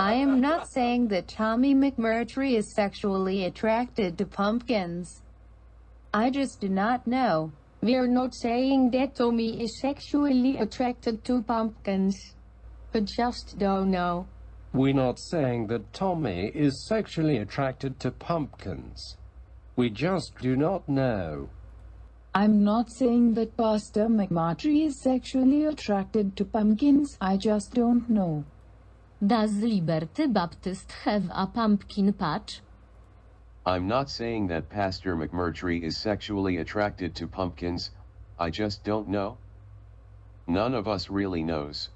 I am not saying that Tommy McMurtry is sexually attracted to pumpkins. I just do not know. We're not saying that Tommy is sexually attracted to pumpkins. We just don't know. We're not saying that Tommy is sexually attracted to pumpkins. We just do not know. I'm not saying that Pastor McMurtry is sexually attracted to pumpkins, I just don't know. Does Liberty Baptist have a pumpkin patch? I'm not saying that Pastor McMurtry is sexually attracted to pumpkins, I just don't know. None of us really knows.